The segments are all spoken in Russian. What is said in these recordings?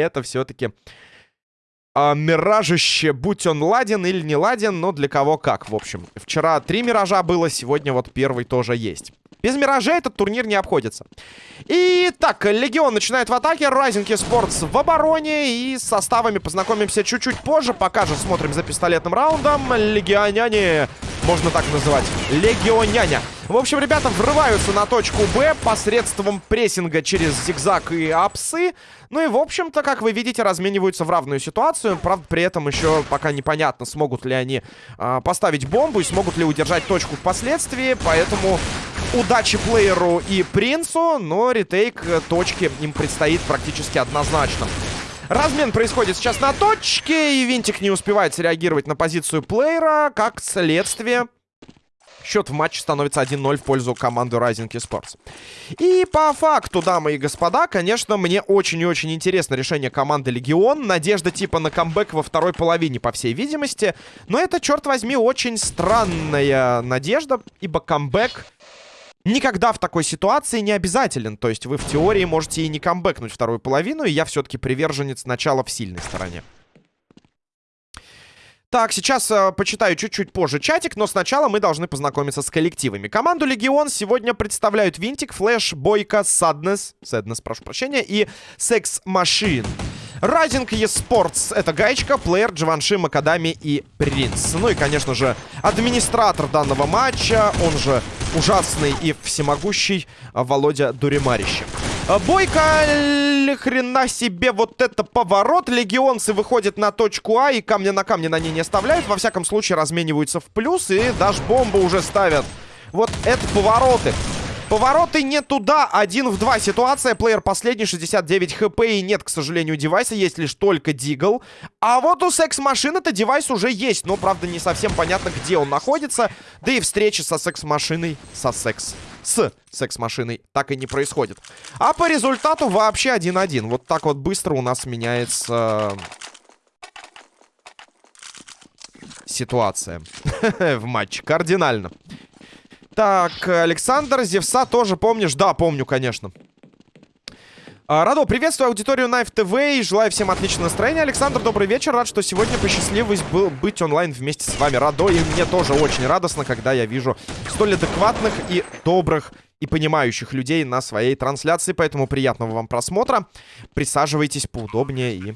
это все-таки а, миражище, будь он ладен или не ладен, но для кого как, в общем. Вчера три миража было, сегодня вот первый тоже есть. Без миражей этот турнир не обходится. И так, Легион начинает в атаке, Райзинг Спортс в обороне. И с составами познакомимся чуть-чуть позже. Пока же смотрим за пистолетным раундом. Легионяне, можно так называть, Легионяня. В общем, ребята врываются на точку Б посредством прессинга через зигзаг и апсы. Ну и, в общем-то, как вы видите, размениваются в равную ситуацию. Правда, при этом еще пока непонятно, смогут ли они э, поставить бомбу и смогут ли удержать точку впоследствии. Поэтому удачи плееру и принцу, но ретейк э, точки им предстоит практически однозначно. Размен происходит сейчас на точке, и Винтик не успевает среагировать на позицию плеера. Как следствие, Счет в матче становится 1-0 в пользу команды Rising Esports. И по факту, дамы и господа, конечно, мне очень и очень интересно решение команды Легион. Надежда типа на камбэк во второй половине, по всей видимости. Но это, черт возьми, очень странная надежда, ибо камбэк никогда в такой ситуации не обязателен. То есть вы в теории можете и не камбэкнуть вторую половину, и я все-таки приверженец начала в сильной стороне. Так, сейчас э, почитаю чуть-чуть позже чатик, но сначала мы должны познакомиться с коллективами. Команду Легион сегодня представляют Винтик, Флэш, Бойко, Саднес, Саднес, прошу прощения, и Секс Машин. Райдинг Esports — это Гаечка, Плеер, Дживанши, Макадами и Принц. Ну и, конечно же, администратор данного матча, он же ужасный и всемогущий Володя Дуримарищев. Бойко, хрена себе, вот это поворот. Легионцы выходят на точку А и камня на камне на ней не оставляют. Во всяком случае, размениваются в плюс и даже бомбу уже ставят. Вот это повороты. Повороты не туда, один в два ситуация. Плеер последний, 69 хп и нет, к сожалению, девайса. Есть лишь только Дигл. А вот у секс-машины-то девайс уже есть. Но, правда, не совсем понятно, где он находится. Да и встречи со секс-машиной, со секс, с секс-машиной так и не происходит. А по результату вообще 1-1. Вот так вот быстро у нас меняется ситуация в матче. Кардинально. Так, Александр, Зевса тоже помнишь? Да, помню, конечно. А, Радо, приветствую аудиторию Knife TV и желаю всем отличного настроения. Александр, добрый вечер. Рад, что сегодня посчастливилось был быть онлайн вместе с вами. Радо, и мне тоже очень радостно, когда я вижу столь адекватных и добрых и понимающих людей на своей трансляции. Поэтому приятного вам просмотра. Присаживайтесь поудобнее и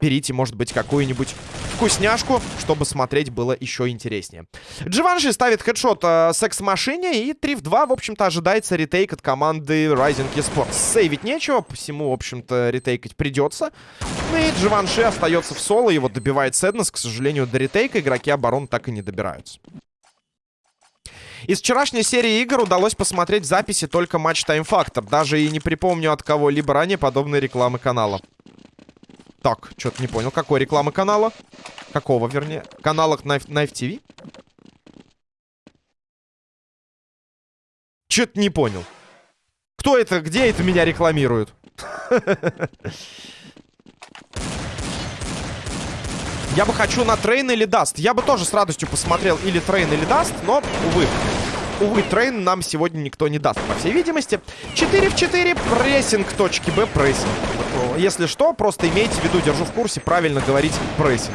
берите, может быть, какую-нибудь вкусняшку, чтобы смотреть было еще интереснее. Дживанши ставит хедшот э, секс-машине, и 3 в 2, в общем-то, ожидается ретейк от команды Rising Esports. Сейвить нечего, посему, в общем-то, ретейкать придется. Ну и Дживанши остается в соло, его добивает Сэднес. К сожалению, до ретейка игроки оборон так и не добираются. Из вчерашней серии игр удалось посмотреть записи только матч Time Factor. Даже и не припомню от кого-либо ранее подобной рекламы канала. Так, что-то не понял. Какой рекламы канала? Какого, вернее? Канала Knife, Knife TV? Что-то не понял. Кто это? Где это меня рекламируют? Я бы хочу на Train или Dust. Я бы тоже с радостью посмотрел или Train, или Dust, но, увы. Увы, Train нам сегодня никто не даст, по всей видимости. 4 в 4, прессинг точки Б, прессинг. Если что, просто имейте в виду, держу в курсе, правильно говорить прессинг.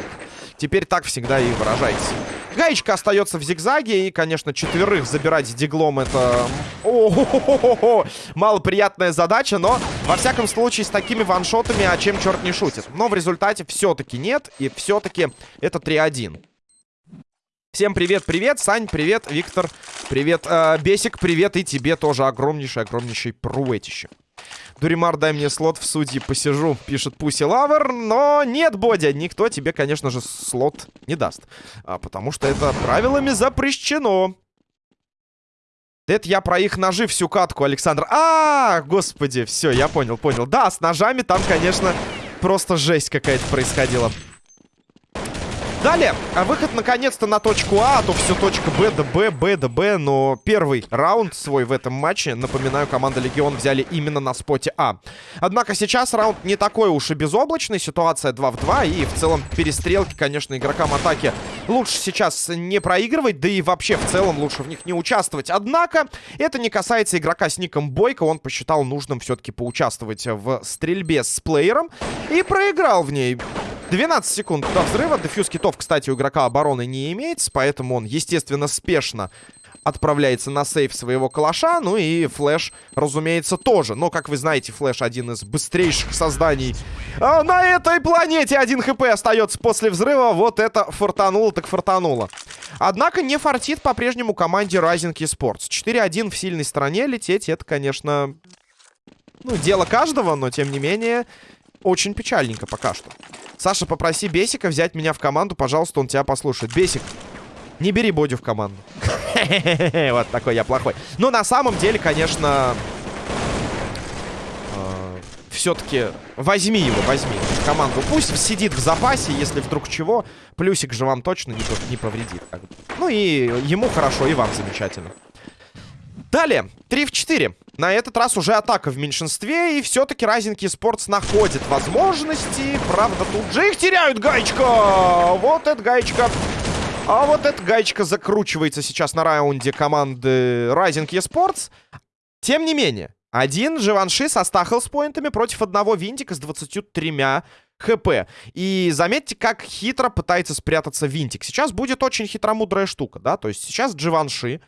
Теперь так всегда и выражайтесь. Гаечка остается в зигзаге. И, конечно, четверых забирать диглом это... О -хо -хо -хо -хо. Малоприятная задача, но, во всяком случае, с такими ваншотами, а чем черт не шутит. Но в результате все-таки нет. И все-таки это 3-1. Всем привет-привет, Сань, привет, Виктор, привет, э, Бесик, привет, и тебе тоже огромнейший-огромнейший пруэтище. Дуримар, дай мне слот в судьи, посижу, пишет Pussy Lover. Но нет, Бодя, никто тебе, конечно же, слот не даст. А, потому что это правилами запрещено. Это я про их ножи всю катку, Александр. А, господи, все, я понял, понял. Да, с ножами там, конечно, просто жесть какая-то происходила. Далее, а выход наконец-то на точку А, а то все точка Б да Б, Б да Б, но первый раунд свой в этом матче, напоминаю, команда Легион взяли именно на споте А. Однако сейчас раунд не такой уж и безоблачный, ситуация 2 в 2, и в целом перестрелки, конечно, игрокам атаки лучше сейчас не проигрывать, да и вообще в целом лучше в них не участвовать. Однако, это не касается игрока с ником Бойко, он посчитал нужным все-таки поучаствовать в стрельбе с плеером и проиграл в ней. 12 секунд до взрыва. Дефьюз китов, кстати, у игрока обороны не имеется, поэтому он, естественно, спешно отправляется на сейф своего калаша. Ну и Флэш, разумеется, тоже. Но, как вы знаете, Флэш один из быстрейших созданий а на этой планете. Один хп остается после взрыва. Вот это фортануло так фортануло. Однако не фартит по-прежнему команде Rising Esports. 4-1 в сильной стороне лететь, это, конечно, ну, дело каждого, но, тем не менее, очень печальненько пока что. Саша, попроси Бесика взять меня в команду, пожалуйста, он тебя послушает. Бесик, не бери Бодю в команду. Вот такой я плохой. Но на самом деле, конечно, э, все-таки возьми его, возьми в команду. Пусть сидит в запасе, если вдруг чего. Плюсик же вам точно не повредит. Ну и ему хорошо, и вам замечательно. Далее, 3 в 4. На этот раз уже атака в меньшинстве, и все-таки Райзинг Спортс находит возможности. Правда, тут же их теряют, гаечка! Вот эта гаечка. А вот эта гаечка закручивается сейчас на раунде команды Rising Esports. Тем не менее, один Живанши со стахлс-поинтами против одного Винтика с 23 хп. И заметьте, как хитро пытается спрятаться Винтик. Сейчас будет очень хитромудрая штука, да? То есть сейчас Дживанши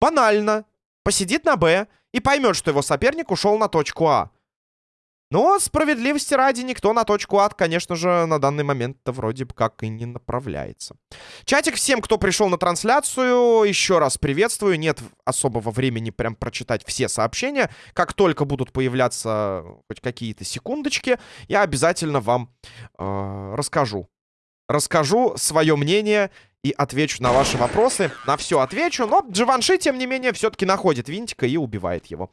банально посидит на Б и поймет, что его соперник ушел на точку А. Но справедливости ради никто на точку А, конечно же, на данный момент-то вроде как и не направляется. Чатик всем, кто пришел на трансляцию, еще раз приветствую. Нет особого времени прям прочитать все сообщения. Как только будут появляться хоть какие-то секундочки, я обязательно вам э, расскажу. Расскажу свое мнение и отвечу на ваши вопросы. На все отвечу. Но Дживанши, тем не менее, все-таки находит винтика и убивает его.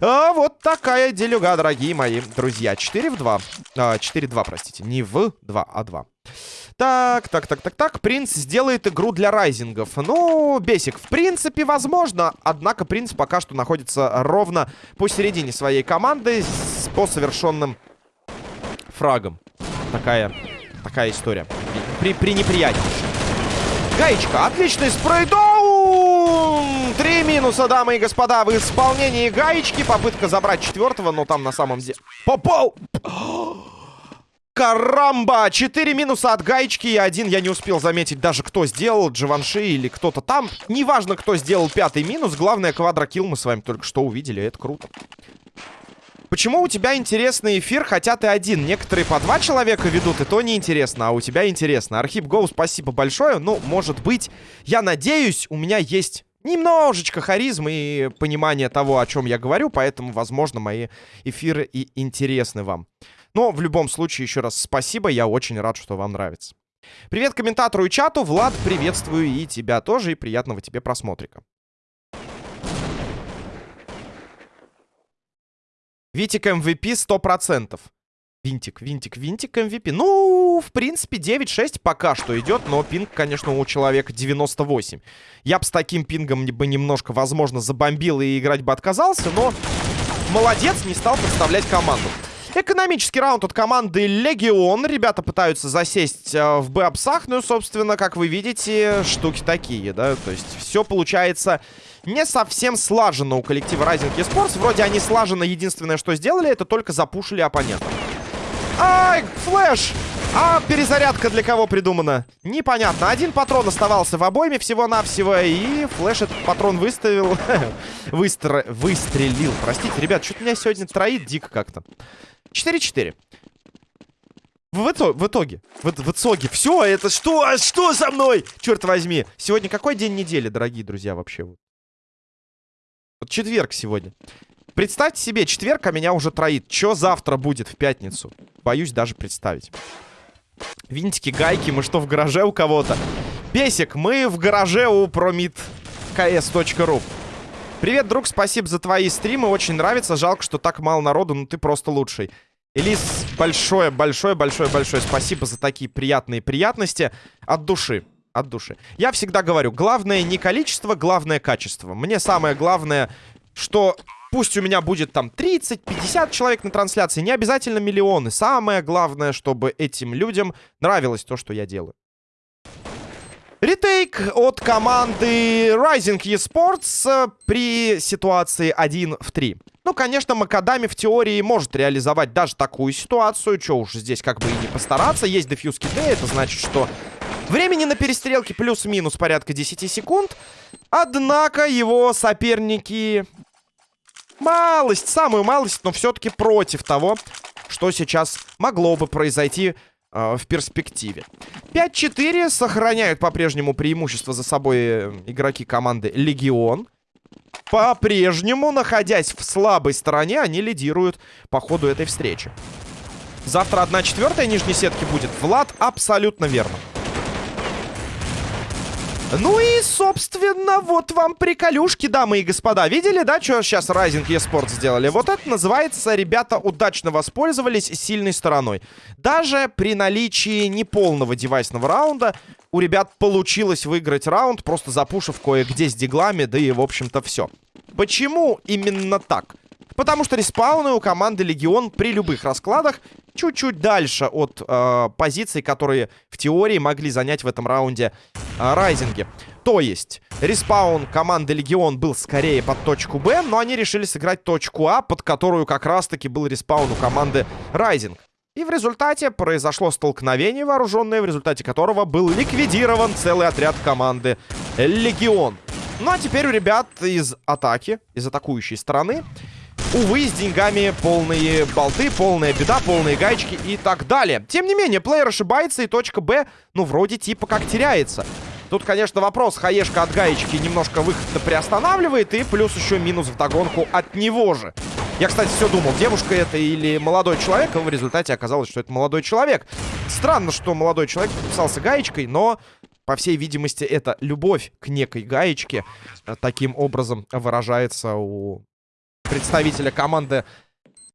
А, вот такая делюга, дорогие мои друзья. 4 в 2. А, 4-2, простите. Не в 2, а 2. Так, так, так, так, так. Принц сделает игру для райзингов. Ну, Бесик, в принципе, возможно. Однако принц пока что находится ровно посередине своей команды с, по совершенным фрагом. Такая, такая история. При, при неприятии. Гаечка, отличный спрейдаун! Три минуса, дамы и господа, в исполнении Гаечки. Попытка забрать четвертого, но там на самом деле... Попал! Карамба! Четыре минуса от Гаечки и один я не успел заметить даже, кто сделал, Дживанши или кто-то там. Неважно, кто сделал пятый минус, главное, квадрокилл мы с вами только что увидели, это круто. Почему у тебя интересный эфир, хотя ты один? Некоторые по два человека ведут, и то неинтересно, а у тебя интересно. Архип Гоу, спасибо большое. Ну, может быть, я надеюсь, у меня есть немножечко харизмы и понимания того, о чем я говорю, поэтому, возможно, мои эфиры и интересны вам. Но в любом случае, еще раз спасибо, я очень рад, что вам нравится. Привет комментатору и чату. Влад, приветствую и тебя тоже, и приятного тебе просмотрика. Витик MVP 100%. Винтик, винтик, винтик MVP. Ну, в принципе, 9-6 пока что идет, но пинг, конечно, у человека 98. Я бы с таким пингом бы немножко, возможно, забомбил и играть бы отказался, но молодец, не стал представлять команду. Экономический раунд от команды Легион. Ребята пытаются засесть э, в Бэпсах. Ну, собственно, как вы видите, штуки такие, да. То есть все получается не совсем слаженно у коллектива Rising Esports. Вроде они слаженно. Единственное, что сделали, это только запушили оппонента. Ай, Flash! А перезарядка для кого придумана? Непонятно. Один патрон оставался в обойме всего-навсего. И Flash этот патрон выставил. Выстр... Выстрелил. Простите, ребят, что-то меня сегодня троит дико как-то. 4-4. В, итоге, в итоге, в, в итоге, все, это что, что со мной? Черт возьми. Сегодня какой день недели, дорогие друзья, вообще? Вот четверг сегодня. Представьте себе, четверг, а меня уже троит. Что завтра будет в пятницу? Боюсь даже представить. Винтики, гайки, мы что, в гараже у кого-то? Песик, мы в гараже у promitks.ru. Привет, друг, спасибо за твои стримы, очень нравится. Жалко, что так мало народу, но ты просто лучший. Элис, большое, большое, большое, большое спасибо за такие приятные приятности от души. От души. Я всегда говорю, главное не количество, главное качество. Мне самое главное, что пусть у меня будет там 30-50 человек на трансляции, не обязательно миллионы. Самое главное, чтобы этим людям нравилось то, что я делаю. Ретейк от команды Rising eSports э, при ситуации 1 в 3. Ну, конечно, Макадами в теории может реализовать даже такую ситуацию. Че уж здесь как бы и не постараться. Есть дефьюз киты, это значит, что времени на перестрелке плюс-минус порядка 10 секунд. Однако его соперники... Малость, самую малость, но все-таки против того, что сейчас могло бы произойти э, в перспективе. 5-4 сохраняют по-прежнему преимущество за собой э, игроки команды Легион. По-прежнему, находясь в слабой стороне, они лидируют по ходу этой встречи. Завтра 1 четвертая нижней сетки будет. Влад, абсолютно верно. Ну и, собственно, вот вам приколюшки, дамы и господа. Видели, да, что сейчас Rising eSports сделали? Вот это называется, ребята удачно воспользовались сильной стороной. Даже при наличии неполного девайсного раунда у ребят получилось выиграть раунд, просто запушив кое-где с диглами, да и, в общем-то, все. Почему именно так? Потому что респауны у команды Легион при любых раскладах чуть-чуть дальше от э, позиций, которые в теории могли занять в этом раунде э, Rising и. То есть, респаун команды Легион был скорее под точку Б, но они решили сыграть точку А, под которую как раз-таки был респаун у команды Rising. И в результате произошло столкновение вооруженное, в результате которого был ликвидирован целый отряд команды Легион. Ну а теперь у ребят из атаки, из атакующей стороны, Увы, с деньгами полные болты, полная беда, полные гаечки и так далее. Тем не менее, плеер ошибается, и точка Б, ну, вроде типа как теряется. Тут, конечно, вопрос. Хаешка от гаечки немножко выход приостанавливает, и плюс еще минус в догонку от него же. Я, кстати, все думал, девушка это или молодой человек, а в результате оказалось, что это молодой человек. Странно, что молодой человек подписался гаечкой, но, по всей видимости, это любовь к некой гаечке э, таким образом выражается у представителя команды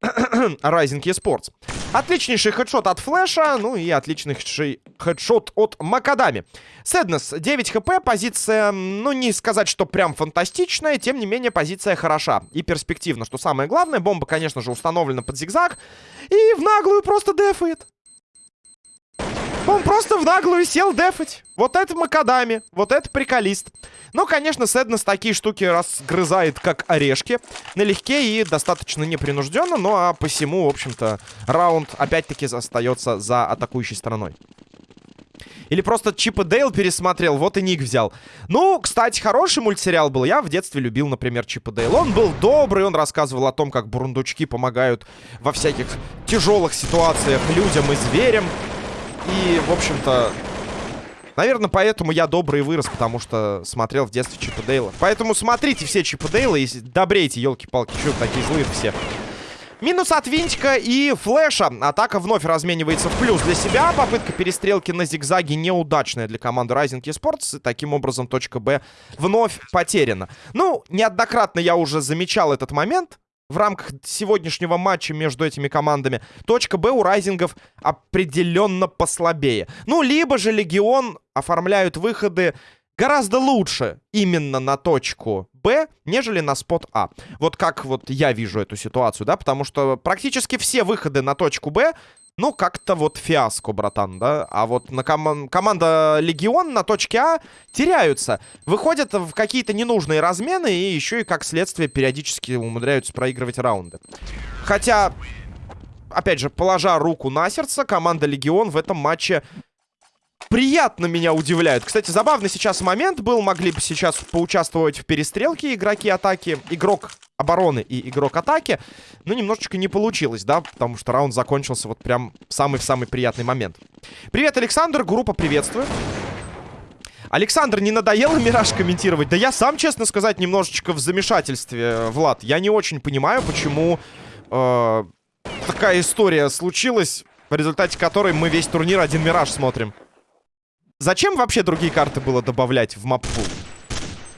Rising eSports. Отличнейший хедшот от Флэша, ну и отличнейший хедшот от Макадами. Сэднес, 9 хп, позиция, ну не сказать, что прям фантастичная, тем не менее позиция хороша и перспективна, что самое главное. Бомба, конечно же, установлена под зигзаг и в наглую просто дефает. Он просто в наглую сел дефать. Вот это Макадами, вот это приколист. Ну, конечно, Сэднес такие штуки разгрызает, как орешки. Налегке и достаточно непринужденно, ну а посему, в общем-то, раунд опять-таки остается за атакующей стороной. Или просто Чип и Дейл пересмотрел, вот и Ник взял. Ну, кстати, хороший мультсериал был. Я в детстве любил, например, Чип и Дейл. Он был добрый, он рассказывал о том, как бурундучки помогают во всяких тяжелых ситуациях людям и зверям. И, в общем-то, наверное, поэтому я добрый вырос, потому что смотрел в детстве Чипа Дейла. Поэтому смотрите все Чипа Дейла и добрейте, елки-палки, что такие злые все. Минус от Винтика и Флэша. Атака вновь разменивается в плюс для себя. Попытка перестрелки на зигзаге неудачная для команды Rising Esports. И таким образом точка Б вновь потеряна. Ну, неоднократно я уже замечал этот момент в рамках сегодняшнего матча между этими командами. Точка Б у Райзингов определенно послабее. Ну, либо же Легион оформляют выходы гораздо лучше именно на точку Б, нежели на спот А. Вот как вот я вижу эту ситуацию, да, потому что практически все выходы на точку Б ну, как-то вот фиаско, братан, да? А вот на ком команда Легион на точке А теряются. Выходят в какие-то ненужные размены и еще и, как следствие, периодически умудряются проигрывать раунды. Хотя, опять же, положа руку на сердце, команда Легион в этом матче приятно меня удивляют. Кстати, забавный сейчас момент был. Могли бы сейчас поучаствовать в перестрелке игроки атаки. Игрок обороны и игрок атаки. Но немножечко не получилось, да? Потому что раунд закончился вот прям самый-самый приятный момент. Привет, Александр. Группа приветствую. Александр, не надоело Мираж комментировать? Да я сам, честно сказать, немножечко в замешательстве, Влад. Я не очень понимаю, почему э, такая история случилась, в результате которой мы весь турнир один Мираж смотрим. Зачем вообще другие карты было добавлять в маппул?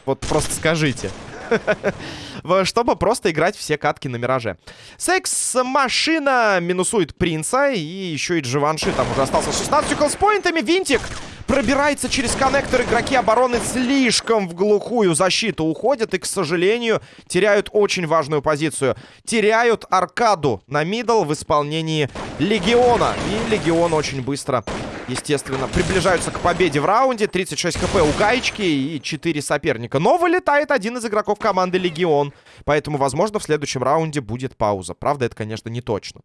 Вот просто скажите. Чтобы просто играть все катки на Мираже. Секс-машина минусует Принца. И еще и Дживанши там уже остался 16 хелспоинтами. Винтик пробирается через коннектор. Игроки обороны слишком в глухую защиту уходят. И, к сожалению, теряют очень важную позицию. Теряют аркаду на мидл в исполнении Легиона. И Легион очень быстро естественно, приближаются к победе в раунде. 36 хп у Гаечки и 4 соперника. Но вылетает один из игроков команды Легион. Поэтому, возможно, в следующем раунде будет пауза. Правда, это, конечно, не точно.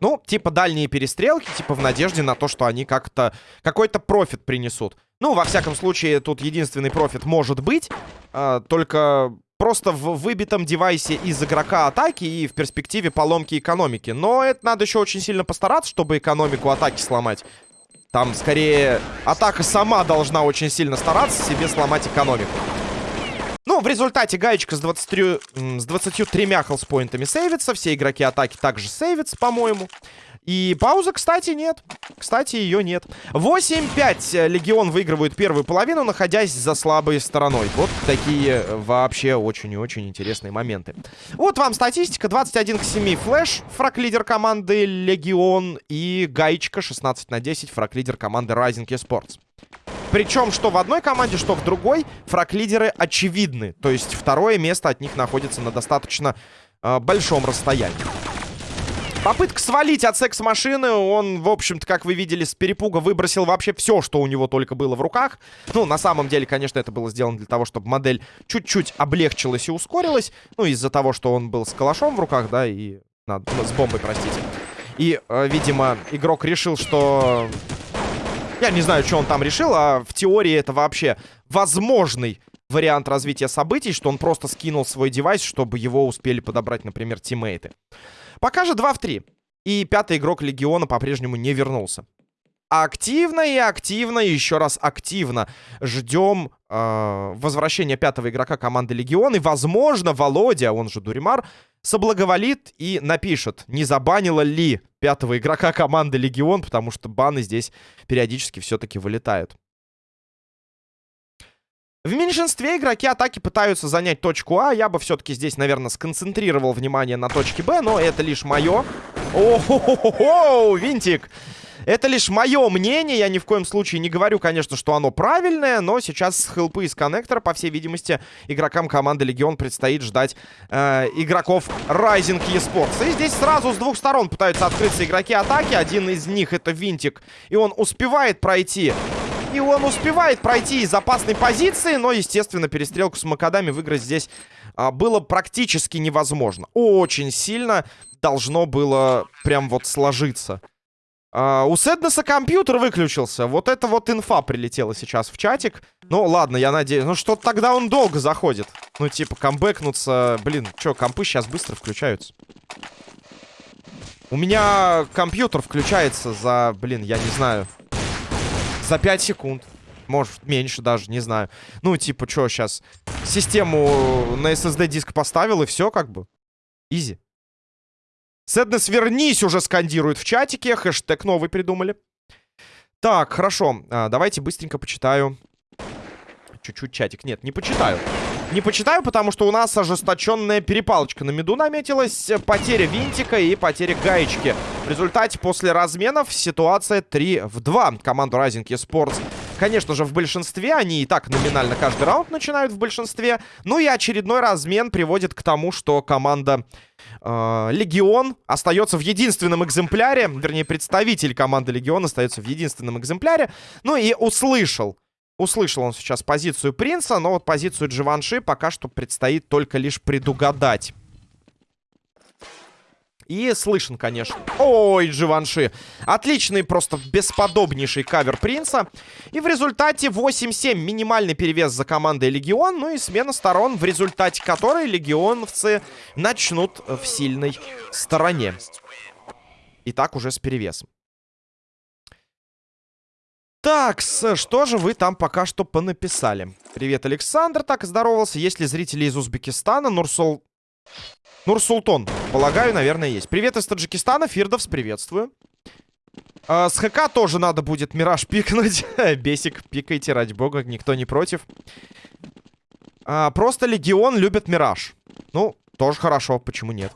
Ну, типа дальние перестрелки, типа в надежде на то, что они как-то... Какой-то профит принесут. Ну, во всяком случае, тут единственный профит может быть. Э, только просто в выбитом девайсе из игрока атаки и в перспективе поломки экономики. Но это надо еще очень сильно постараться, чтобы экономику атаки сломать. Там, скорее, атака сама должна очень сильно стараться себе сломать экономику. Ну, в результате гаечка с, 23, с 23 health point ами сейвится. Все игроки атаки также сейвятся, по-моему. И паузы, кстати, нет. Кстати, ее нет. 8-5 Легион выигрывает первую половину, находясь за слабой стороной. Вот такие вообще очень и очень интересные моменты. Вот вам статистика. 21 к 7 Flash, фраг-лидер команды Легион. И гаечка 16 на 10, фраг-лидер команды Rising Esports. Причем, что в одной команде, что в другой, фраг-лидеры очевидны. То есть второе место от них находится на достаточно э, большом расстоянии. Попытка свалить от секс-машины. Он, в общем-то, как вы видели, с перепуга выбросил вообще все, что у него только было в руках. Ну, на самом деле, конечно, это было сделано для того, чтобы модель чуть-чуть облегчилась и ускорилась. Ну, из-за того, что он был с калашом в руках, да, и... Надо, ну, с бомбой, простите. И, э, видимо, игрок решил, что... Я не знаю, что он там решил, а в теории это вообще возможный вариант развития событий, что он просто скинул свой девайс, чтобы его успели подобрать, например, тиммейты. Пока же 2 в 3. И пятый игрок Легиона по-прежнему не вернулся. Активно и активно, еще раз активно ждем э, возвращения пятого игрока команды Легион. И, возможно, Володя, он же Дуримар, соблаговолит и напишет, не забанила ли пятого игрока команды Легион, потому что баны здесь периодически все-таки вылетают. В меньшинстве игроки атаки пытаются занять точку А. Я бы все-таки здесь, наверное, сконцентрировал внимание на точке Б, но это лишь мое. О-хо-хо-хо! Винтик! Это лишь мое мнение, я ни в коем случае не говорю, конечно, что оно правильное, но сейчас с хелпы из коннектора, по всей видимости, игрокам команды Легион предстоит ждать э, игроков Rising eSports. И здесь сразу с двух сторон пытаются открыться игроки атаки, один из них это Винтик, и он успевает пройти и он успевает пройти из опасной позиции, но, естественно, перестрелку с Макадами выиграть здесь а, было практически невозможно. Очень сильно должно было прям вот сложиться. А, у Сэднеса компьютер выключился. Вот это вот инфа прилетела сейчас в чатик. Ну, ладно, я надеюсь. Ну, что тогда он долго заходит. Ну, типа, камбэкнуться. Блин, что, компы сейчас быстро включаются. У меня компьютер включается за, блин, я не знаю, за 5 секунд. Может, меньше даже, не знаю. Ну, типа, что сейчас? Систему на SSD-диск поставил, и все как бы. Изи. Сэднес, вернись уже скандирует в чатике. Хэштег новый придумали. Так, хорошо. А, давайте быстренько почитаю. Чуть-чуть чатик. Нет, не почитаю. Не почитаю, потому что у нас ожесточенная перепалочка на меду наметилась. Потеря винтика и потеря гаечки. Результате после разменов ситуация 3 в 2. Команду Rising Esports, конечно же, в большинстве. Они и так номинально каждый раунд начинают в большинстве. Ну и очередной размен приводит к тому, что команда э, Легион остается в единственном экземпляре. Вернее, представитель команды Легион остается в единственном экземпляре. Ну и услышал Услышал он сейчас позицию принца, но вот позицию Дживанши пока что предстоит только лишь предугадать. И слышен, конечно. Ой, Дживанши. Отличный, просто бесподобнейший кавер принца. И в результате 8-7 минимальный перевес за командой Легион. Ну и смена сторон, в результате которой легионовцы начнут в сильной стороне. И так уже с перевесом. Так, что же вы там пока что понаписали? Привет, Александр, так здоровался. Есть ли зрители из Узбекистана? Нурсул... Нурсултон, полагаю, наверное, есть. Привет из Таджикистана, Фирдовс, приветствую. А, с ХК тоже надо будет Мираж пикнуть. Бесик, пикайте, ради бога, никто не против. А, просто Легион любит Мираж. Ну, тоже хорошо, почему нет?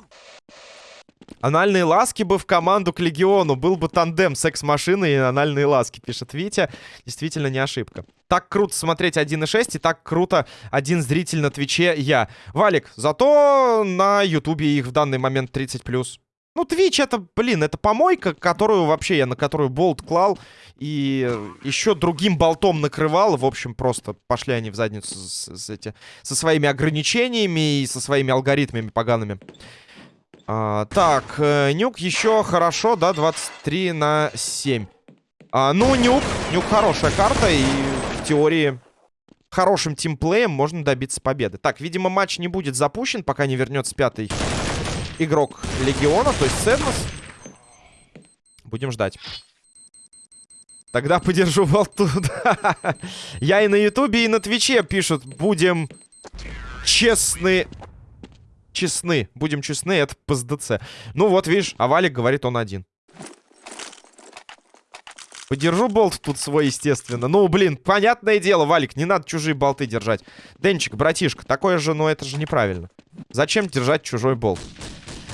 Анальные ласки бы в команду к Легиону. Был бы тандем секс-машины и анальные ласки, пишет Витя. Действительно не ошибка. Так круто смотреть 1.6 и так круто один зритель на Твиче я. Валик, зато на Ютубе их в данный момент 30+. Ну, Твич это, блин, это помойка, которую вообще я на которую болт клал и еще другим болтом накрывал. В общем, просто пошли они в задницу с, с эти, со своими ограничениями и со своими алгоритмами погаными. А, так, э, Нюк еще хорошо, да, 23 на 7. А, ну, Нюк, Нюк хорошая карта, и в теории хорошим тимплеем можно добиться победы. Так, видимо, матч не будет запущен, пока не вернется пятый игрок Легиона, то есть Седнос. Будем ждать. Тогда подержу болту. Я и на Ютубе, и на Твиче пишут. Будем честны честны. Будем честны, это ПСДЦ. Ну вот, видишь, а Валик говорит, он один. Подержу болт тут свой, естественно. Ну, блин, понятное дело, Валик, не надо чужие болты держать. Денчик, братишка, такое же, ну это же неправильно. Зачем держать чужой болт?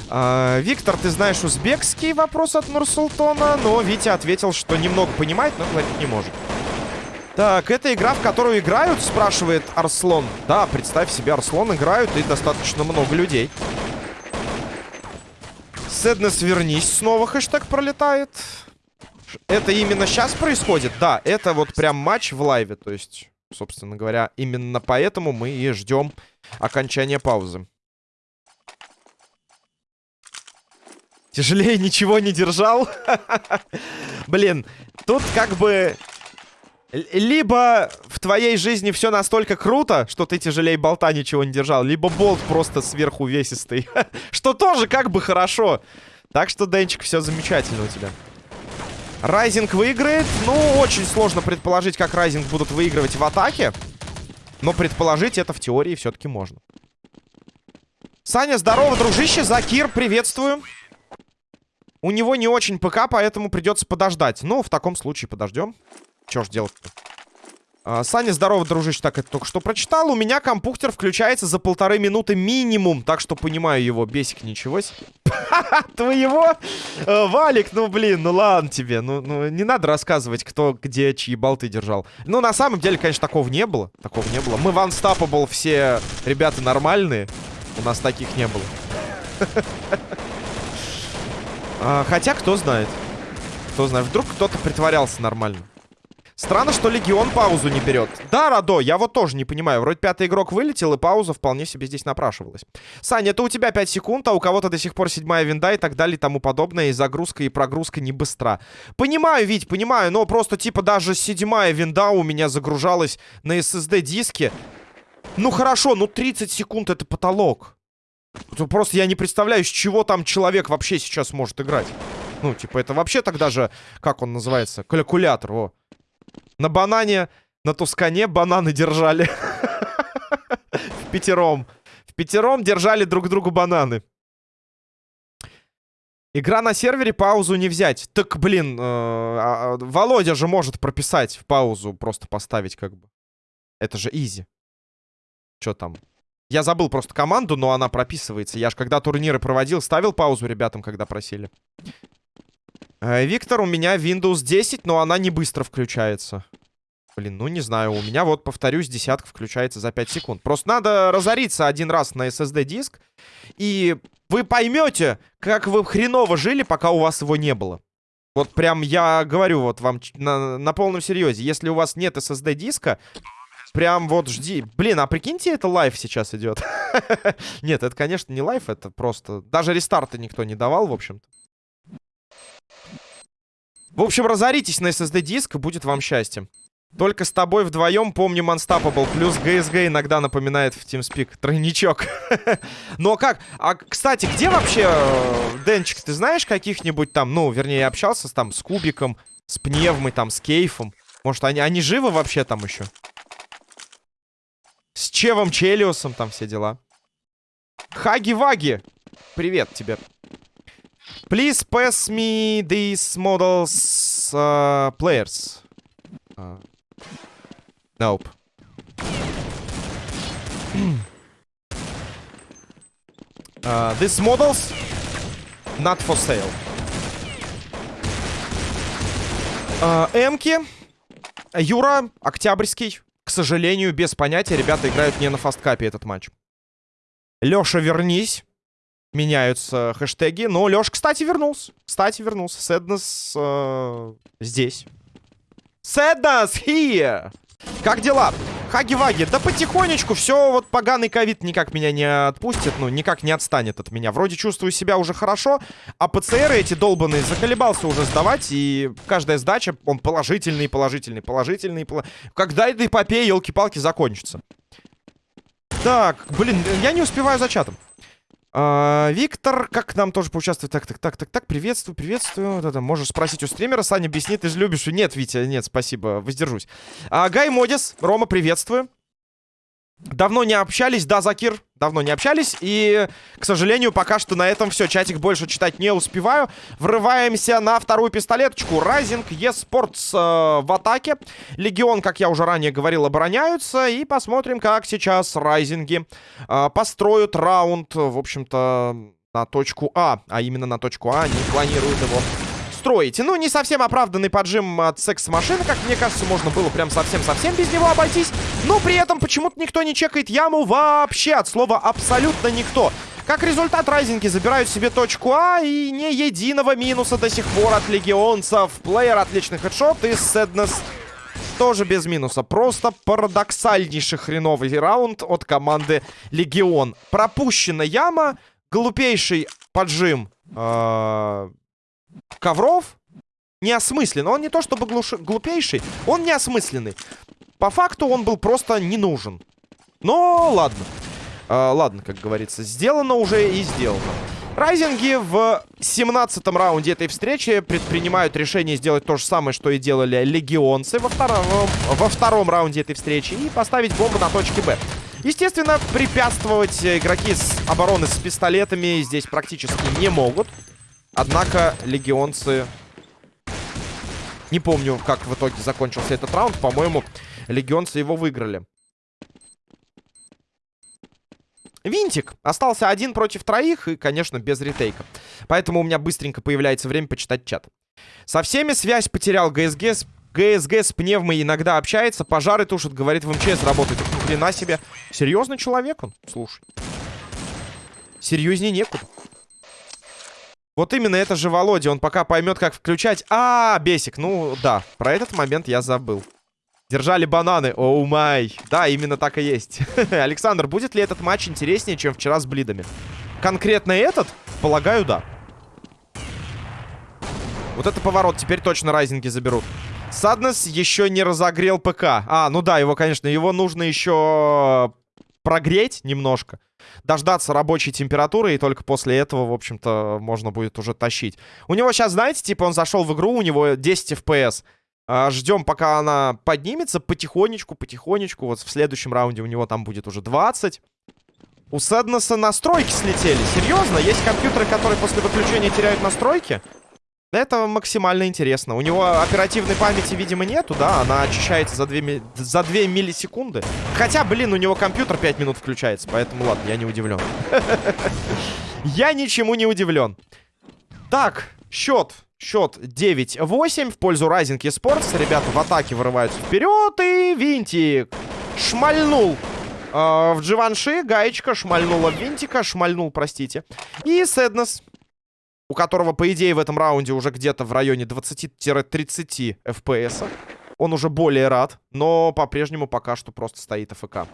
А, Виктор, ты знаешь узбекский вопрос от Нурсултона, но Витя ответил, что немного понимает, но говорить не может. Так, это игра, в которую играют, спрашивает Арслон. Да, представь себе, Арслон играют и достаточно много людей. Сэднес, вернись, снова хэштег пролетает. Это именно сейчас происходит? Да, это вот прям матч в лайве, то есть, собственно говоря, именно поэтому мы и ждем окончания паузы. Тяжелее ничего не держал. Блин, тут как бы либо в твоей жизни все настолько круто, что ты тяжелее болта ничего не держал, либо болт просто сверху весистый. что тоже как бы хорошо. Так что, Денчик, все замечательно у тебя. Райзинг выиграет. Ну, очень сложно предположить, как Райзинг будут выигрывать в атаке. Но предположить это в теории все-таки можно. Саня, здорово, дружище. Закир, приветствую. У него не очень ПК, поэтому придется подождать. Ну, в таком случае подождем. Чё ж делать-то? А, Саня, здорово, дружище. Так, это только что прочитал. У меня компьютер включается за полторы минуты минимум. Так что понимаю его. Бесик, ничего себе. Твоего? Э, Валик, ну блин, ну ладно тебе. Ну, ну не надо рассказывать, кто где чьи болты держал. Ну, на самом деле, конечно, такого не было. Такого не было. Мы в Unstoppable все ребята нормальные. У нас таких не было. А, хотя, кто знает. Кто знает. Вдруг кто-то притворялся нормально. Странно, что Легион паузу не берет. Да, Радо, я вот тоже не понимаю. Вроде пятый игрок вылетел, и пауза вполне себе здесь напрашивалась. Саня, это у тебя 5 секунд, а у кого-то до сих пор седьмая винда и так далее и тому подобное. И загрузка, и прогрузка не быстра. Понимаю, Вить, понимаю, но просто типа даже седьмая винда у меня загружалась на SSD-диске. Ну хорошо, ну 30 секунд это потолок. Просто я не представляю, с чего там человек вообще сейчас может играть. Ну, типа, это вообще тогда же, как он называется, калькулятор, о. На банане, на тускане бананы держали. В пятером. В пятером держали друг другу бананы. Игра на сервере, паузу не взять. Так, блин, э, а, а, Володя же может прописать в паузу, просто поставить как бы. Это же изи. Что там? Я забыл просто команду, но она прописывается. Я ж когда турниры проводил, ставил паузу ребятам, когда просили. Э, Виктор, у меня Windows 10, но она не быстро включается. Блин, ну не знаю, у меня вот, повторюсь, десятка включается за 5 секунд. Просто надо разориться один раз на SSD-диск, и вы поймете, как вы хреново жили, пока у вас его не было. Вот прям я говорю вот вам на, на полном серьезе, если у вас нет SSD-диска, прям вот жди. Блин, а прикиньте, это live сейчас идет. Нет, это, конечно, не live, это просто... Даже рестарта никто не давал, в общем-то. В общем, разоритесь на SSD-диск, будет вам счастье. Только с тобой вдвоем помним Unstoppable. Плюс GSG иногда напоминает в TeamSpeak. Тройничок. а как? А, кстати, где вообще, э, Денчик, ты знаешь каких-нибудь там, ну, вернее, общался там с Кубиком, с Пневмой, там, с Кейфом? Может, они, они живы вообще там еще? С Чевом Челиусом там все дела. Хаги-ваги! Привет тебе. Please pass me these models uh, players. Uh, nope. uh, these models not for sale. Uh, Эмки. Юра, Октябрьский. К сожалению, без понятия. Ребята играют не на фасткапе этот матч. Леша, вернись. Меняются хэштеги. Но Леша, кстати, вернулся. Кстати, вернулся. Сэднес э, здесь. Сэднес here! Как дела? Хаги-ваги, да потихонечку, все, вот поганый ковид никак меня не отпустит, ну, никак не отстанет от меня. Вроде чувствую себя уже хорошо, а ПЦРы эти долбанные заколебался уже сдавать, и каждая сдача, он положительный, положительный, положительный, пол... Когда эта эпопея, елки-палки, закончится? Так, блин, я не успеваю за чатом. А, Виктор, как нам тоже поучаствовать? Так, так, так, так, так, приветствую, приветствую. Это, можешь спросить у стримера. Саня объяснит, ты же любишь. Нет, Витя, нет, спасибо, воздержусь. А, Гай Модис, Рома, приветствую. Давно не общались, да, Закир? Давно не общались. И, к сожалению, пока что на этом все. Чатик больше читать не успеваю. Врываемся на вторую пистолеточку. Райзинг, Еспортс э, в атаке. Легион, как я уже ранее говорил, обороняются. И посмотрим, как сейчас Райзинги э, построят раунд, в общем-то, на точку А. А именно на точку А они планируют его строите. Ну, не совсем оправданный поджим от секс-машины, как мне кажется, можно было прям совсем-совсем без него обойтись. Но при этом почему-то никто не чекает яму вообще, от слова абсолютно никто. Как результат, райзинги забирают себе точку А и ни единого минуса до сих пор от легионцев. Плеер отличный хедшот и Сэднес тоже без минуса. Просто парадоксальнейший хреновый раунд от команды Легион. Пропущена яма, глупейший поджим э ковров неосмыслен. Он не то чтобы глуш... глупейший, он неосмысленный. По факту он был просто не нужен. Но ладно. А, ладно, как говорится, сделано уже и сделано. Райзинги в 17-м раунде этой встречи предпринимают решение сделать то же самое, что и делали легионцы во втором, во втором раунде этой встречи и поставить бомбу на точке Б. Естественно, препятствовать игроки с обороны с пистолетами здесь практически не могут. Однако легионцы... Не помню, как в итоге закончился этот раунд. По-моему, легионцы его выиграли. Винтик остался один против троих и, конечно, без ретейка. Поэтому у меня быстренько появляется время почитать чат. Со всеми связь потерял ГСГ. ГСГ с пневмой иногда общается, пожары тушит, говорит, в МЧС работает. Ни хрена себе. Серьезный человек он? Слушай. Серьезнее некуда. Вот именно это же Володя. Он пока поймет, как включать. А, бесик. Ну, да. Про этот момент я забыл. Держали бананы. Оу май. Да, именно так и есть. Александр, будет ли этот матч интереснее, чем вчера с блидами? Конкретно этот? Полагаю, да. Вот это поворот. Теперь точно райзинги заберут. Саднес еще не разогрел ПК. А, ну да, его, конечно, его нужно еще прогреть немножко дождаться рабочей температуры, и только после этого, в общем-то, можно будет уже тащить. У него сейчас, знаете, типа он зашел в игру, у него 10 FPS. Ждем, пока она поднимется потихонечку, потихонечку. Вот в следующем раунде у него там будет уже 20. У Сэднеса настройки слетели. Серьезно? Есть компьютеры, которые после выключения теряют настройки? Это максимально интересно. У него оперативной памяти, видимо, нету, да? Она очищается за 2, ми... за 2 миллисекунды. Хотя, блин, у него компьютер 5 минут включается, поэтому ладно, я не удивлен. Я ничему не удивлен. Так, счет. Счет 9-8 в пользу Rising Esports. Ребята в атаке вырываются вперед. И Винтик шмальнул э, в Дживанши. Гаечка шмальнула Винтика. Шмальнул, простите. И Сэднес у которого, по идее, в этом раунде уже где-то в районе 20-30 FPS. Он уже более рад, но по-прежнему пока что просто стоит АФК.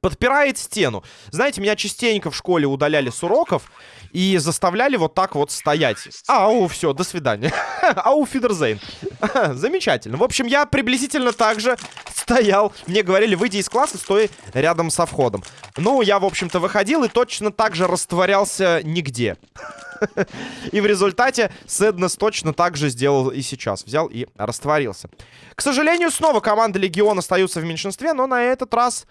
Подпирает стену. Знаете, меня частенько в школе удаляли с уроков и заставляли вот так вот стоять. Ау, все, до свидания. Ау, Фидерзейн. Замечательно. В общем, я приблизительно так же стоял. Мне говорили, выйди из класса, стой рядом со входом. Ну, я, в общем-то, выходил и точно так же растворялся нигде. И в результате Сэднес точно так же сделал и сейчас. Взял и растворился. К сожалению, снова команды Легион остаются в меньшинстве, но на этот раз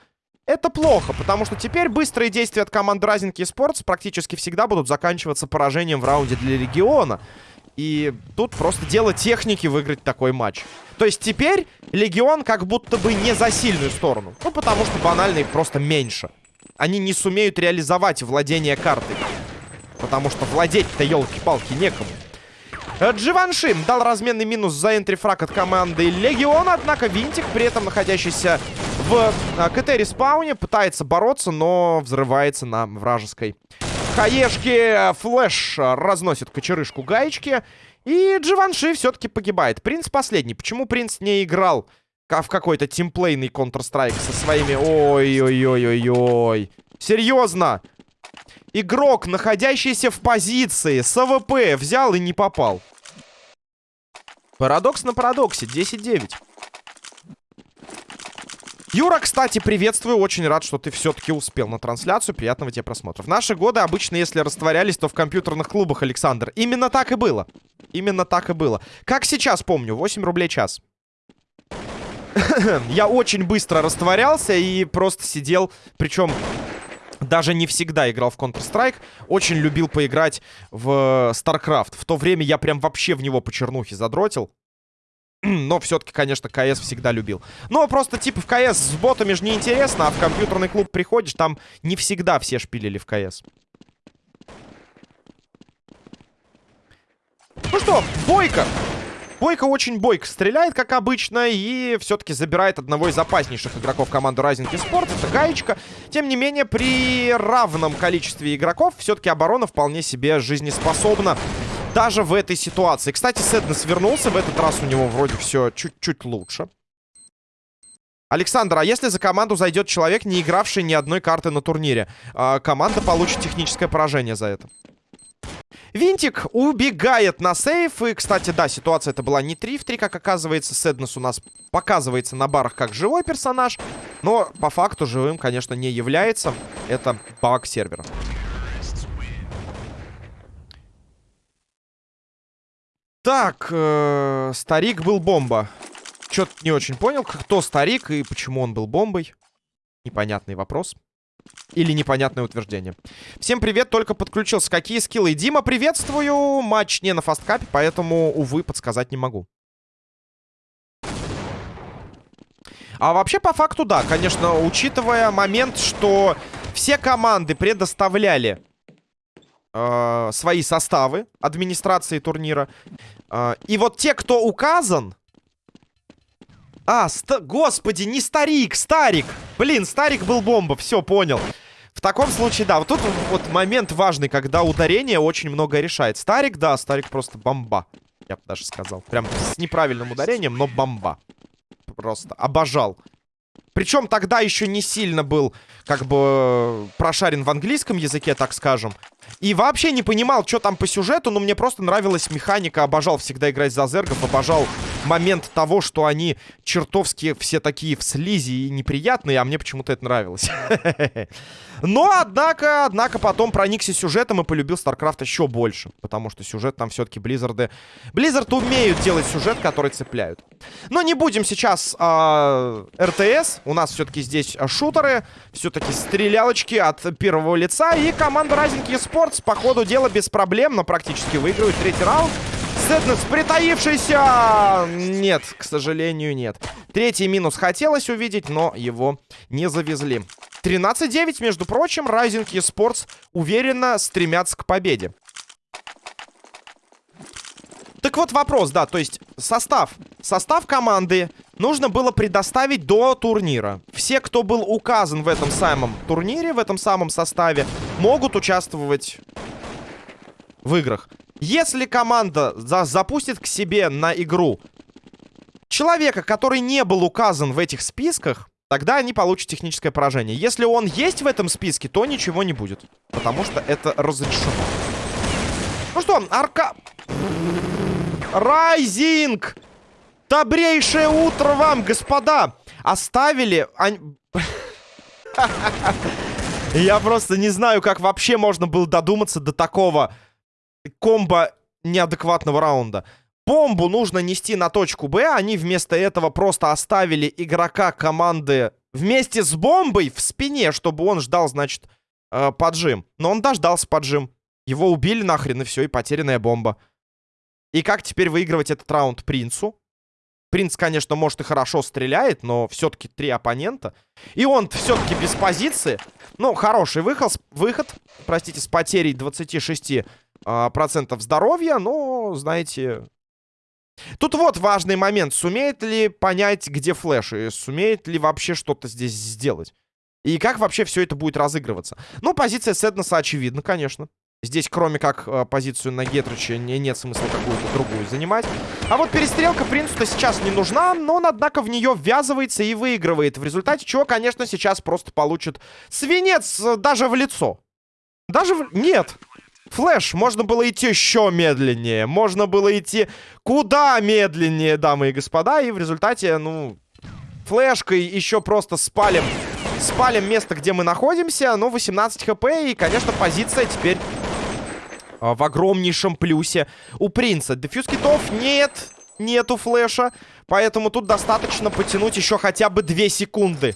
Это плохо, потому что теперь быстрые действия от команды Rising Esports практически всегда будут заканчиваться поражением в раунде для Легиона. И тут просто дело техники выиграть такой матч. То есть теперь Легион как будто бы не за сильную сторону. Ну, потому что банально их просто меньше. Они не сумеют реализовать владение картой. Потому что владеть-то, елки-палки, некому. Дживанши дал разменный минус за entry frag от команды Легиона. Однако Винтик, при этом находящийся в а, КТ-респауне, пытается бороться, но взрывается на вражеской хаешке. Flash разносит кочерышку гаечки. И Дживанши все-таки погибает. Принц последний. Почему принц не играл в какой-то тимплейный Counter-Strike со своими... Ой-ой-ой-ой-ой. Серьезно? Игрок, находящийся в позиции с АВП, взял и не попал. Парадокс на парадоксе. 10-9. Юра, кстати, приветствую. Очень рад, что ты все-таки успел на трансляцию. Приятного тебе просмотра. В наши годы обычно, если растворялись, то в компьютерных клубах, Александр. Именно так и было. Именно так и было. Как сейчас помню, 8 рублей час. Я очень быстро растворялся и просто сидел. Причем даже не всегда играл в Counter-Strike. Очень любил поиграть в StarCraft. В то время я прям вообще в него по чернухе задротил. Но все-таки, конечно, КС всегда любил. Но просто, типа, в КС с ботами же неинтересно, а в компьютерный клуб приходишь, там не всегда все шпилили в КС. Ну что, Бойко! Бойко очень бойко стреляет, как обычно, и все-таки забирает одного из опаснейших игроков команды Rising Esports. Это Гаечка. Тем не менее, при равном количестве игроков все-таки оборона вполне себе жизнеспособна. Даже в этой ситуации. Кстати, Сэднес вернулся. В этот раз у него вроде все чуть-чуть лучше. Александр, а если за команду зайдет человек, не игравший ни одной карты на турнире, а команда получит техническое поражение за это? Винтик убегает на сейф. И, кстати, да, ситуация это была не 3 в 3, как оказывается. Сэднес у нас показывается на барах как живой персонаж. Но по факту живым, конечно, не является. Это баг сервера. Так, э, старик был бомба. Чё-то не очень понял, кто старик и почему он был бомбой. Непонятный вопрос. Или непонятное утверждение. Всем привет, только подключился. Какие скиллы? Дима, приветствую. Матч не на фасткапе, поэтому, увы, подсказать не могу. А вообще, по факту, да, конечно, учитывая момент, что все команды предоставляли э, свои составы администрации турнира. Э, и вот те, кто указан, а, ст... господи, не старик, старик. Блин, старик был бомба, все, понял. В таком случае, да, вот тут вот момент важный, когда ударение очень много решает. Старик, да, старик просто бомба. Я бы даже сказал. Прям с неправильным ударением, но бомба. Просто обожал. Причем тогда еще не сильно был, как бы, прошарен в английском языке, так скажем. И вообще не понимал, что там по сюжету, но мне просто нравилась механика. Обожал всегда играть за зергов, обожал момент того, что они чертовски все такие в слизи и неприятные, а мне почему-то это нравилось. Но, однако, однако потом проникся сюжетом и полюбил StarCraft еще больше. Потому что сюжет там все-таки Близзарды... Близзарды умеют делать сюжет, который цепляют. Но не будем сейчас э, РТС. У нас все-таки здесь шутеры. Все-таки стрелялочки от первого лица. И команда Rising Esports по ходу дела без проблем, но практически выигрывает третий раунд. Сэднес притаившийся! Нет, к сожалению, нет. Третий минус хотелось увидеть, но его не завезли. 13-9, между прочим, Rising Esports уверенно стремятся к победе. Так вот вопрос, да, то есть состав. Состав команды нужно было предоставить до турнира. Все, кто был указан в этом самом турнире, в этом самом составе, могут участвовать в играх. Если команда за запустит к себе на игру человека, который не был указан в этих списках, тогда они получат техническое поражение. Если он есть в этом списке, то ничего не будет. Потому что это разрешено. Ну что, арка... Райзинг! Добрейшее утро вам, господа! Оставили... Я просто не знаю, как вообще можно было додуматься до такого комбо неадекватного раунда. Бомбу нужно нести на точку Б. Они вместо этого просто оставили игрока команды Вместе с бомбой в спине, чтобы он ждал, значит, э, поджим. Но он дождался поджим. Его убили нахрен, и все, и потерянная бомба. И как теперь выигрывать этот раунд принцу? Принц, конечно, может и хорошо стреляет, но все-таки три оппонента. И он все-таки без позиции. Ну, хороший выход, выход простите, с потерей 26% а, процентов здоровья. Но, знаете... Тут вот важный момент. Сумеет ли понять, где флеш? И сумеет ли вообще что-то здесь сделать? И как вообще все это будет разыгрываться? Ну, позиция Седноса очевидна, конечно. Здесь, кроме как э, позицию на Гетрича, не, нет смысла какую-то другую занимать. А вот перестрелка принцу-то сейчас не нужна, но он, однако, в нее ввязывается и выигрывает. В результате чего, конечно, сейчас просто получит свинец э, даже в лицо. Даже в... Нет. Флэш, можно было идти еще медленнее. Можно было идти куда медленнее, дамы и господа. И в результате, ну, флешкой еще просто спалим. Спалим место, где мы находимся. Ну, 18 хп. И, конечно, позиция теперь в огромнейшем плюсе у принца. Дефьюз китов нет, нету флеша. Поэтому тут достаточно потянуть еще хотя бы 2 секунды.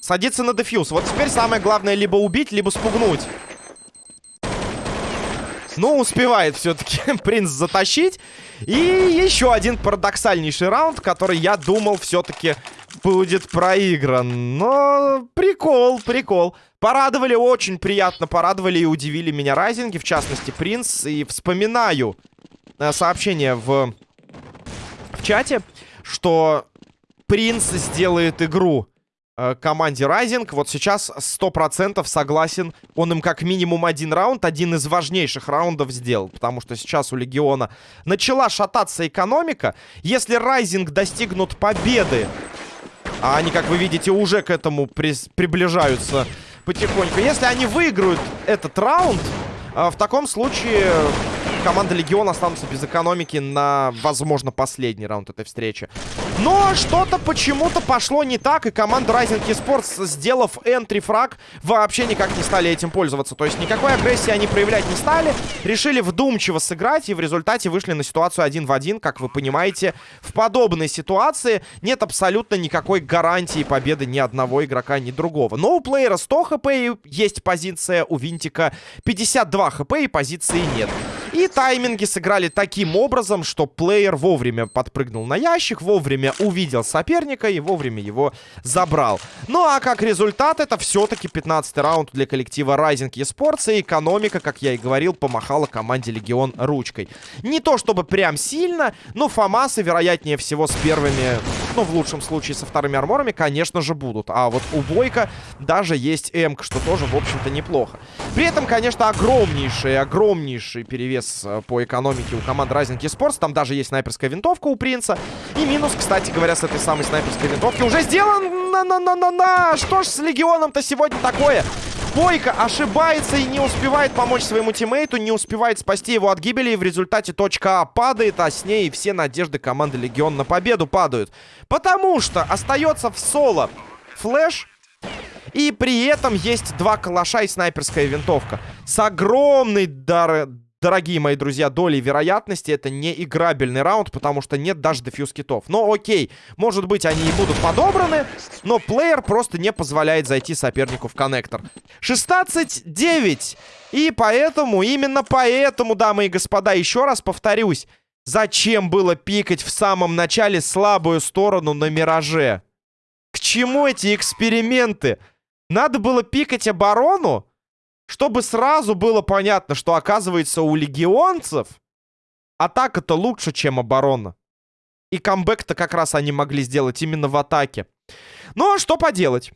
Садиться на дефьюз. Вот теперь самое главное либо убить, либо спугнуть. Ну, успевает все-таки принц затащить. И еще один парадоксальнейший раунд, который я думал все-таки будет проигран. Но прикол, прикол. Порадовали, очень приятно порадовали и удивили меня райзинги, в частности, Принц. И вспоминаю э, сообщение в, в чате, что Принц сделает игру команде Райзинг. Вот сейчас 100% согласен. Он им как минимум один раунд, один из важнейших раундов сделал. Потому что сейчас у Легиона начала шататься экономика. Если Райзинг достигнут победы, а они, как вы видите, уже к этому при приближаются потихоньку. Если они выиграют этот раунд, а, в таком случае команда Легион останутся без экономики на, возможно, последний раунд этой встречи. Но что-то почему-то пошло не так, и команда Rising Esports, сделав энтри-фраг, вообще никак не стали этим пользоваться. То есть никакой агрессии они проявлять не стали, решили вдумчиво сыграть, и в результате вышли на ситуацию один в один. Как вы понимаете, в подобной ситуации нет абсолютно никакой гарантии победы ни одного игрока, ни другого. Но у плеера 100 хп есть позиция, у Винтика 52 хп и позиции нет. И тайминги сыграли таким образом, что плеер вовремя подпрыгнул на ящик, вовремя увидел соперника и вовремя его забрал. Ну а как результат, это все-таки 15 раунд для коллектива Rising Esports. И экономика, как я и говорил, помахала команде Легион ручкой. Не то чтобы прям сильно, но Фомасы, вероятнее всего, с первыми, ну в лучшем случае со вторыми арморами, конечно же, будут. А вот у Бойка даже есть М, что тоже, в общем-то, неплохо. При этом, конечно, огромнейший, огромнейший перевес перевес э, по экономике у команды Rising Esports. Там даже есть снайперская винтовка у принца. И минус, кстати говоря, с этой самой снайперской винтовки уже сделан. На-на-на-на-на! Что ж с Легионом-то сегодня такое? Бойко ошибается и не успевает помочь своему тиммейту, не успевает спасти его от гибели, и в результате точка А падает, а с ней все надежды команды Легион на победу падают. Потому что остается в соло flash, и при этом есть два калаша и снайперская винтовка. С огромной дар дорогие мои друзья, долей вероятности это не играбельный раунд, потому что нет даже defuse kit ов. Но окей, может быть они и будут подобраны, но плеер просто не позволяет зайти сопернику в коннектор. 16-9. И поэтому, именно поэтому, дамы и господа, еще раз повторюсь, зачем было пикать в самом начале слабую сторону на Мираже? К чему эти эксперименты? Надо было пикать оборону? Чтобы сразу было понятно, что оказывается у легионцев атака-то лучше, чем оборона. И камбэк-то как раз они могли сделать именно в атаке. Ну, а что поделать?